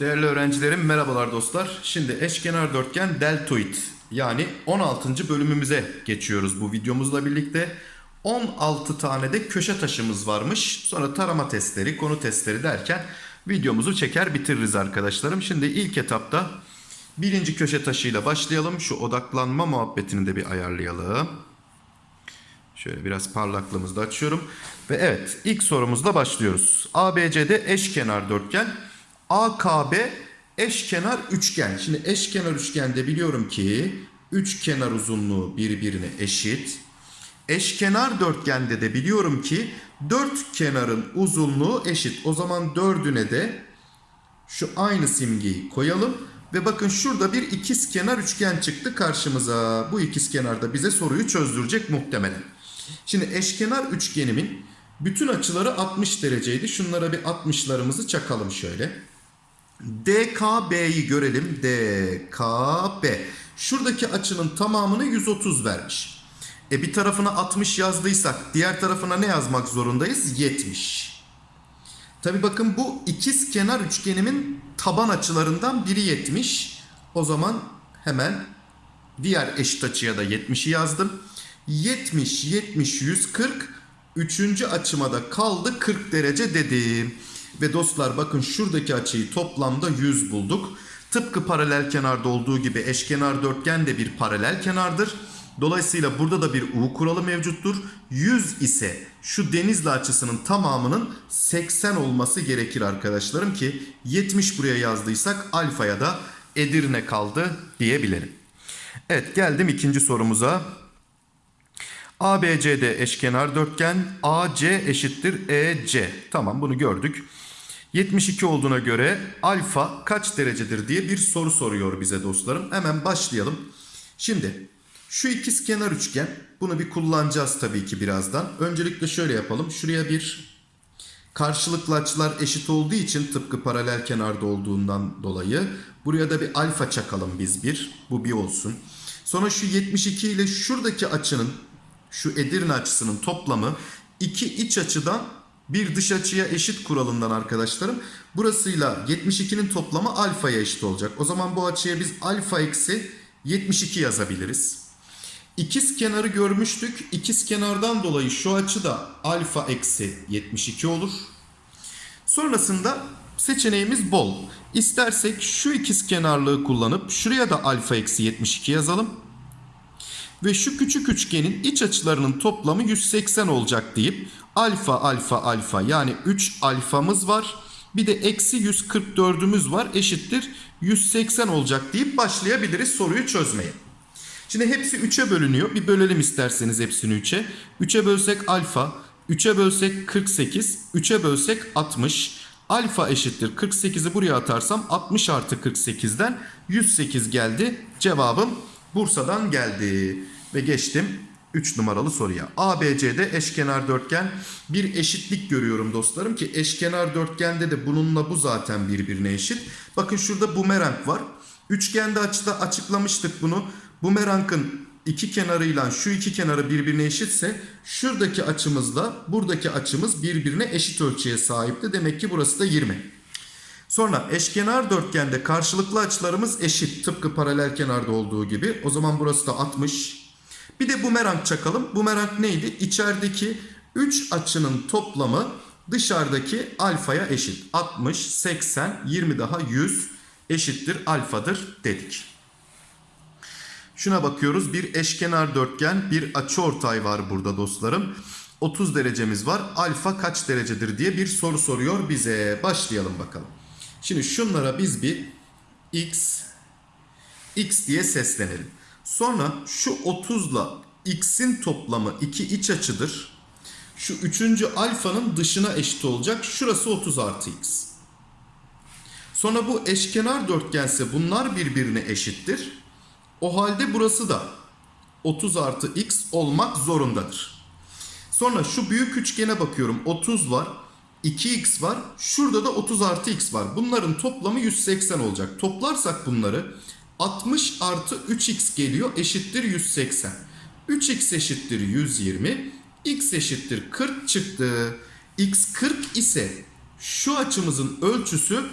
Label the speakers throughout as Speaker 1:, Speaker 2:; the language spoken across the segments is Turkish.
Speaker 1: Değerli öğrencilerim merhabalar dostlar. Şimdi eşkenar dörtgen deltoid yani 16. bölümümüze geçiyoruz bu videomuzla birlikte. 16 tane de köşe taşımız varmış. Sonra tarama testleri, konu testleri derken videomuzu çeker bitiririz arkadaşlarım. Şimdi ilk etapta birinci köşe taşıyla başlayalım. Şu odaklanma muhabbetini de bir ayarlayalım. Şöyle biraz parlaklığımızı da açıyorum. Ve evet ilk sorumuzla başlıyoruz. ABC'de eşkenar dörtgen. AKB eşkenar üçgen. Şimdi eşkenar üçgende biliyorum ki üç kenar uzunluğu birbirine eşit. Eşkenar dörtgende de biliyorum ki dört kenarın uzunluğu eşit. O zaman dördüne de şu aynı simgeyi koyalım. Ve bakın şurada bir ikizkenar üçgen çıktı karşımıza. Bu ikizkenar da bize soruyu çözdürecek muhtemelen. Şimdi eşkenar üçgenimin bütün açıları 60 dereceydi. Şunlara bir 60'larımızı çakalım şöyle. DKB'yi görelim. DKB. Şuradaki açının tamamını 130 vermiş. E bir tarafına 60 yazdıysak diğer tarafına ne yazmak zorundayız? 70. Tabi bakın bu ikiz kenar üçgenimin taban açılarından biri 70. O zaman hemen diğer eşit açıya da 70'i yazdım. 70, 70, 140. Üçüncü açıma da kaldı 40 derece dedim. Ve dostlar bakın şuradaki açıyı toplamda 100 bulduk. Tıpkı paralel kenarda olduğu gibi eşkenar dörtgen de bir paralel kenardır. Dolayısıyla burada da bir U kuralı mevcuttur. 100 ise şu denizli açısının tamamının 80 olması gerekir arkadaşlarım ki 70 buraya yazdıysak alfaya da Edirne kaldı diyebilirim. Evet geldim ikinci sorumuza. ABCD eşkenar dörtgen AC eşittir EC. Tamam bunu gördük. 72 olduğuna göre alfa kaç derecedir diye bir soru soruyor bize dostlarım. Hemen başlayalım. Şimdi şu ikiz kenar üçgen bunu bir kullanacağız tabii ki birazdan. Öncelikle şöyle yapalım. Şuraya bir karşılıklı açılar eşit olduğu için tıpkı paralel kenarda olduğundan dolayı buraya da bir alfa çakalım biz bir. Bu bir olsun. Sonra şu 72 ile şuradaki açının şu Edirne açısının toplamı iki iç açıdan bir dış açıya eşit kuralından arkadaşlarım. Burasıyla 72'nin toplamı alfaya eşit olacak. O zaman bu açıya biz alfa eksi 72 yazabiliriz. İkiz kenarı görmüştük. İkiz kenardan dolayı şu açı da alfa eksi 72 olur. Sonrasında seçeneğimiz bol. İstersek şu ikiz kenarlığı kullanıp şuraya da alfa eksi 72 yazalım. Ve şu küçük üçgenin iç açılarının toplamı 180 olacak deyip alfa alfa alfa yani 3 alfamız var. Bir de eksi 144'ümüz var eşittir 180 olacak deyip başlayabiliriz soruyu çözmeye. Şimdi hepsi 3'e bölünüyor. Bir bölelim isterseniz hepsini 3'e. 3'e bölsek alfa, 3'e bölsek 48, 3'e bölsek 60. Alfa eşittir 48'i buraya atarsam 60 artı 48'den 108 geldi. Cevabım Bursa'dan geldi. Ve geçtim 3 numaralı soruya. ABC'de eşkenar dörtgen bir eşitlik görüyorum dostlarım ki eşkenar dörtgende de bununla bu zaten birbirine eşit. Bakın şurada bumerang var. Üçgende açıda açıklamıştık bunu. Bumerangın iki kenarıyla şu iki kenarı birbirine eşitse şuradaki açımızla buradaki açımız birbirine eşit ölçüye sahipti. Demek ki burası da 20. Sonra eşkenar dörtgende karşılıklı açılarımız eşit. Tıpkı paralel kenarda olduğu gibi. O zaman burası da 60. Bir de bumerang çakalım. Bumerang neydi? İçerideki 3 açının toplamı dışarıdaki alfaya eşit. 60, 80, 20 daha 100 eşittir alfadır dedik. Şuna bakıyoruz. Bir eşkenar dörtgen, bir açıortay var burada dostlarım. 30 derecemiz var. Alfa kaç derecedir diye bir soru soruyor bize. Başlayalım bakalım. Şimdi şunlara biz bir x x diye seslenelim. Sonra şu 30 ile x'in toplamı iki iç açıdır. Şu üçüncü alfanın dışına eşit olacak. Şurası 30 artı x. Sonra bu eşkenar dörtgense bunlar birbirine eşittir. O halde burası da 30 artı x olmak zorundadır. Sonra şu büyük üçgene bakıyorum. 30 var. 2x var. Şurada da 30 artı x var. Bunların toplamı 180 olacak. Toplarsak bunları 60 artı 3x geliyor eşittir 180. 3x eşittir 120. x eşittir 40 çıktı. x 40 ise şu açımızın ölçüsü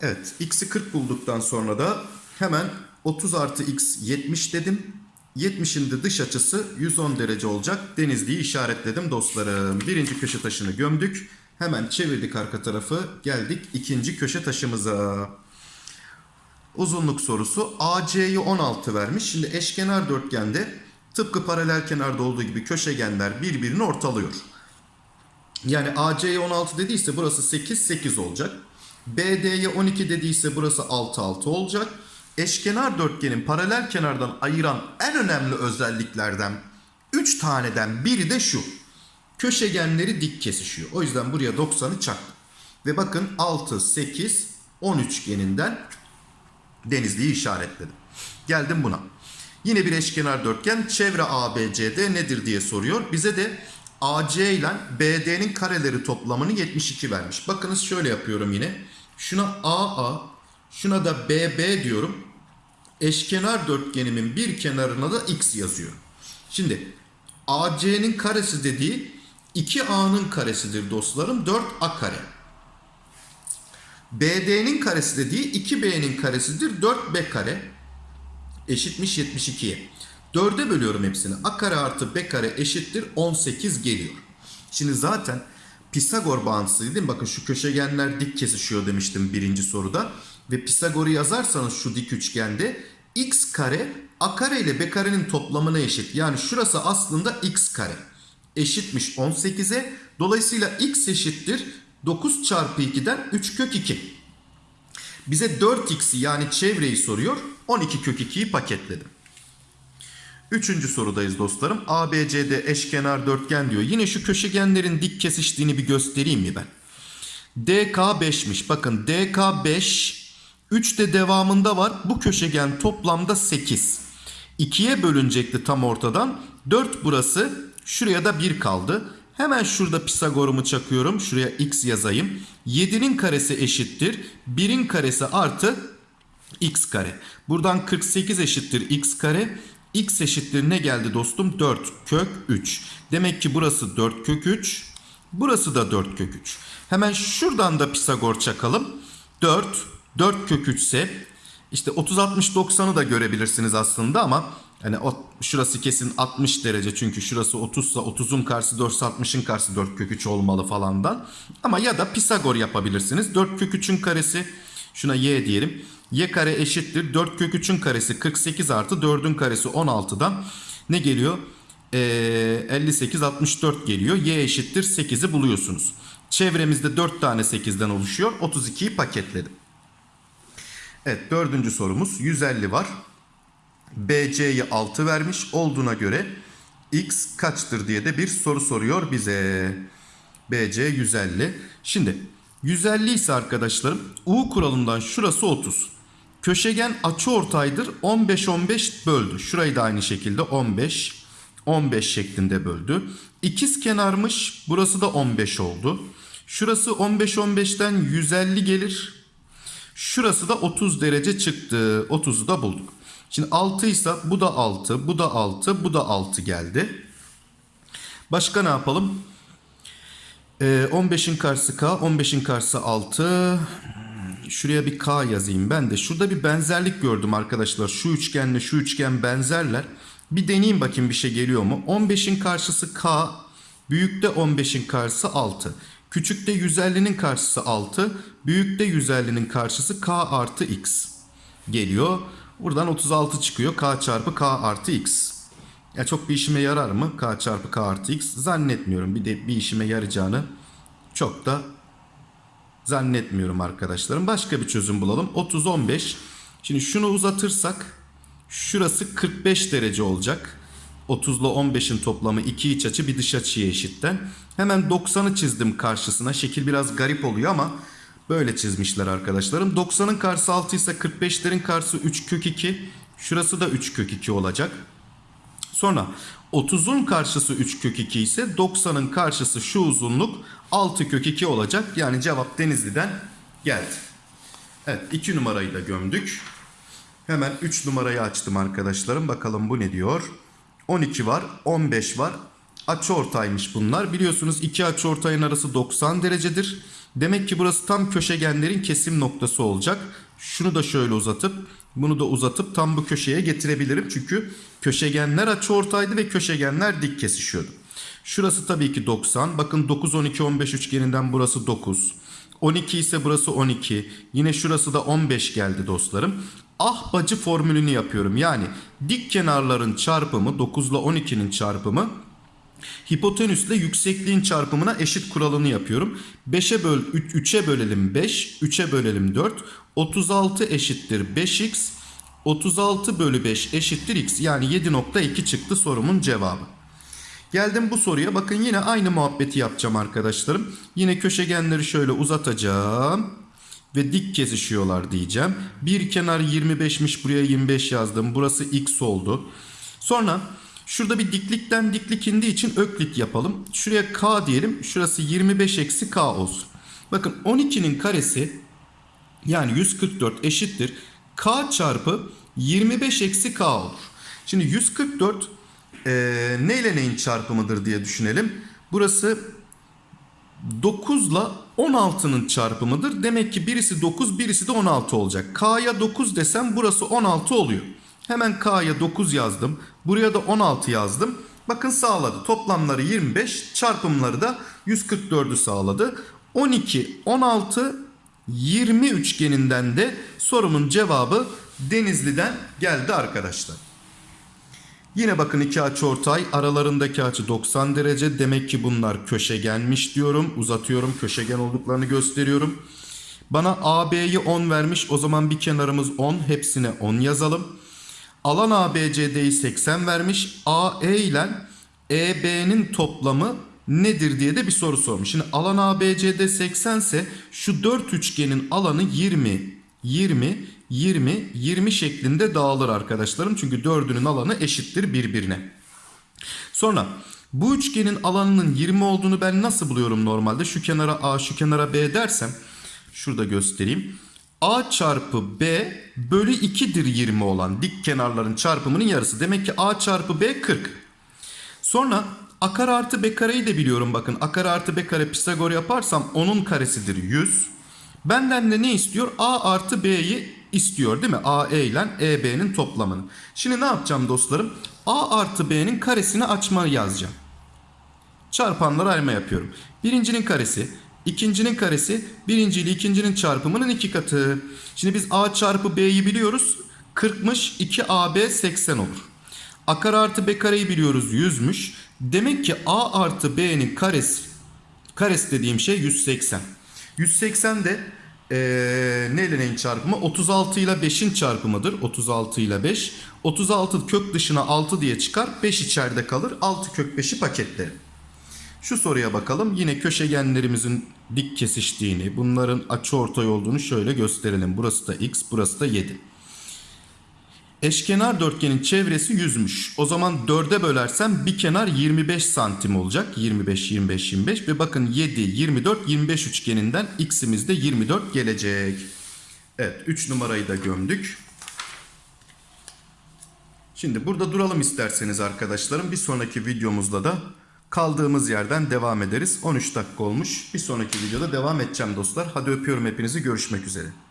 Speaker 1: Evet x'i 40 bulduktan sonra da hemen 30 artı x 70 dedim. 70'in de dış açısı 110 derece olacak. Denizli'yi işaretledim dostlarım. Birinci köşe taşını gömdük. Hemen çevirdik arka tarafı. Geldik ikinci köşe taşımıza. Uzunluk sorusu AC'yi 16 vermiş. Şimdi eşkenar dörtgende tıpkı paralel kenarda olduğu gibi köşegenler birbirini ortalıyor. Yani AC'ye 16 dediyse burası 8 8 olacak. BD'ye 12 dediyse burası 6 6 olacak. Eşkenar dörtgenin paralel kenardan ayıran en önemli özelliklerden 3 taneden biri de şu. Köşegenleri dik kesişiyor. O yüzden buraya 90'ı çaktım. Ve bakın 6 8 10 üçgeninden Denizli'yi işaretledim. Geldim buna. Yine bir eşkenar dörtgen çevre ABCD nedir diye soruyor. Bize de AC ile BD'nin kareleri toplamını 72 vermiş. Bakınız şöyle yapıyorum yine. Şuna AA, şuna da BB diyorum. Eşkenar dörtgenimin bir kenarına da X yazıyorum. Şimdi AC'nin karesi dediği 2A'nın karesidir dostlarım. 4A kare. BD'nin karesi dediği 2B'nin karesidir. 4B kare eşitmiş 72'ye. 4'e bölüyorum hepsini. A kare artı B kare eşittir 18 geliyor. Şimdi zaten Pisagor bağıntısı değil mi? Bakın şu köşegenler dik kesişiyor demiştim birinci soruda. Ve Pisagor'u yazarsanız şu dik üçgende x kare a kare ile b karenin toplamına eşit. Yani şurası aslında x kare eşitmiş 18'e. Dolayısıyla x eşittir 9 çarpı 2'den 3 kök 2. Bize 4x'i yani çevreyi soruyor. 12 kök 2'yi paketledim. Üçüncü sorudayız dostlarım. ABCD eşkenar dörtgen diyor. Yine şu köşegenlerin dik kesiştiğini bir göstereyim mi ben? DK 5'miş. Bakın DK 5. 3 de devamında var. Bu köşegen toplamda 8. 2'ye bölünecekti tam ortadan. 4 burası. Şuraya da 1 kaldı. Hemen şurada Pisagor'umu çakıyorum. Şuraya x yazayım. 7'nin karesi eşittir. 1'in karesi artı x kare. Buradan 48 eşittir x kare. x eşittir ne geldi dostum? 4 kök 3. Demek ki burası 4 kök 3. Burası da 4 kök 3. Hemen şuradan da Pisagor çakalım. 4, 4 kök 3 ise işte 30, 60, 90'ı da görebilirsiniz aslında ama hani şurası kesin 60 derece çünkü şurası 30 ise 30'un karşısı 4 60'ın karşısı 4 kök 3 olmalı falandan. Ama ya da Pisagor yapabilirsiniz. 4 kök 3'ün karesi şuna y diyelim. y kare eşittir 4 kök 3'ün karesi 48 artı 4'ün karesi 16'dan ne geliyor? Ee, 58 64 geliyor. y eşittir 8'i buluyorsunuz. Çevremizde 4 tane 8'den oluşuyor. 32'yi paketledim. Evet dördüncü sorumuz 150 var. BC'yi 6 vermiş olduğuna göre X kaçtır diye de bir soru soruyor bize. BC 150. Şimdi 150 ise arkadaşlarım U kuralından şurası 30. Köşegen açıortaydır 15 15 böldü. Şurayı da aynı şekilde 15 15 şeklinde böldü. İkiz kenarmış burası da 15 oldu. Şurası 15 15'ten 150 gelir. Şurası da 30 derece çıktı. 30'u da bulduk. Şimdi 6 ise bu da 6, bu da 6, bu da 6 geldi. Başka ne yapalım? Ee, 15'in karşısı K, 15'in karşısı 6. Şuraya bir K yazayım ben de. Şurada bir benzerlik gördüm arkadaşlar. Şu üçgenle şu üçgen benzerler. Bir deneyeyim bakayım bir şey geliyor mu? 15'in karşısı K, büyükte 15'in karşısı 6. Küçükte 150'nin karşısı 6. Büyükte 150'nin karşısı K artı X geliyor. Buradan 36 çıkıyor. K çarpı K artı X. Ya çok bir işime yarar mı? K çarpı K artı X. Zannetmiyorum. Bir de bir işime yarayacağını çok da zannetmiyorum arkadaşlarım. Başka bir çözüm bulalım. 30 15. Şimdi şunu uzatırsak şurası 45 derece olacak. 30 ile 15'in toplamı iki iç açı bir dış açıya eşitten. Hemen 90'ı çizdim karşısına. Şekil biraz garip oluyor ama böyle çizmişler arkadaşlarım. 90'ın karşısı 6 ise 45'lerin karşısı 3 kök 2. Şurası da 3 kök 2 olacak. Sonra 30'un karşısı 3 kök 2 ise 90'ın karşısı şu uzunluk 6 kök 2 olacak. Yani cevap Denizli'den geldi. Evet 2 numarayı da gömdük. Hemen 3 numarayı açtım arkadaşlarım. Bakalım bu ne diyor? 12 var, 15 var. Açıortaymış bunlar. Biliyorsunuz iki açıortayın arası 90 derecedir. Demek ki burası tam köşegenlerin kesim noktası olacak. Şunu da şöyle uzatıp bunu da uzatıp tam bu köşeye getirebilirim. Çünkü köşegenler açıortaydı ve köşegenler dik kesişiyordu. Şurası tabii ki 90. Bakın 9, 12, 15 üçgeninden burası 9. 12 ise burası 12. Yine şurası da 15 geldi dostlarım. Ah bacı formülünü yapıyorum. Yani dik kenarların çarpımı 9 ile 12'nin çarpımı hipotenüsle yüksekliğin çarpımına eşit kuralını yapıyorum. 5'e böl 3'e bölelim 5, 3'e bölelim 4. 36 eşittir 5x. 36 bölü 5 eşittir x. Yani 7.2 çıktı sorumun cevabı. Geldim bu soruya. Bakın yine aynı muhabbeti yapacağım arkadaşlarım. Yine köşegenleri şöyle uzatacağım. Ve dik kesişiyorlar diyeceğim. Bir kenar 25'miş buraya 25 yazdım. Burası x oldu. Sonra şurada bir diklikten diklik indiği için öklit yapalım. Şuraya k diyelim. Şurası 25 eksi k olsun. Bakın 12'nin karesi yani 144 eşittir. K çarpı 25 eksi K olur. Şimdi 144 e, neyle neyin çarpımıdır diye düşünelim. Burası 9 ile 16'nın çarpımıdır. Demek ki birisi 9 birisi de 16 olacak. K'ya 9 desem burası 16 oluyor. Hemen K'ya 9 yazdım. Buraya da 16 yazdım. Bakın sağladı. Toplamları 25 çarpımları da 144'ü sağladı. 12, 16, 20 üçgeninden de sorumun cevabı Denizli'den geldi arkadaşlar. Yine bakın iki açıortay aralarındaki açı 90 derece demek ki bunlar köşegenmiş diyorum. Uzatıyorum köşegen olduklarını gösteriyorum. Bana AB'yi 10 vermiş o zaman bir kenarımız 10 hepsine 10 yazalım. Alan ABCD'yi 80 vermiş. AE ile EB'nin toplamı nedir diye de bir soru sormuş. Şimdi alan ABCD 80 ise şu 4 üçgenin alanı 20, 20, 20, 20 şeklinde dağılır arkadaşlarım. Çünkü dördünün alanı eşittir birbirine. Sonra bu üçgenin alanının 20 olduğunu ben nasıl buluyorum normalde? Şu kenara A, şu kenara B dersem şurada göstereyim. A çarpı B bölü 2'dir 20 olan dik kenarların çarpımının yarısı. Demek ki A çarpı B 40. Sonra A kare artı B kareyi de biliyorum bakın. A kare artı B kare Pisagor yaparsam onun karesidir 100. Benden de ne istiyor? A artı B'yi istiyor değil mi? AE ile EB'nin toplamını. Şimdi ne yapacağım dostlarım? A artı B'nin karesini açma yazacağım. Çarpanları ayırma yapıyorum. Birincinin karesi, ikincinin karesi, birinci ile ikincinin çarpımının iki katı. Şimdi biz A çarpı B'yi biliyoruz. 40'mış 2AB 80 olur. A kare artı B kareyi biliyoruz 100'müş. Demek ki A artı B'nin karesi, karesi dediğim şey 180. 180 de ee, neyle çarpımı? 36 ile 5'in çarpımıdır. 36 ile 5. 36 kök dışına 6 diye çıkar. 5 içeride kalır. 6 kök 5'i paketlerim. Şu soruya bakalım. Yine köşegenlerimizin dik kesiştiğini, bunların açıortay olduğunu şöyle gösterelim. Burası da x, burası da 7. Eşkenar dörtgenin çevresi 100'müş. O zaman 4'e bölersem bir kenar 25 santim olacak. 25, 25, 25 ve bakın 7, 24, 25 üçgeninden x'imiz de 24 gelecek. Evet 3 numarayı da gömdük. Şimdi burada duralım isterseniz arkadaşlarım. Bir sonraki videomuzda da kaldığımız yerden devam ederiz. 13 dakika olmuş. Bir sonraki videoda devam edeceğim dostlar. Hadi öpüyorum hepinizi. Görüşmek üzere.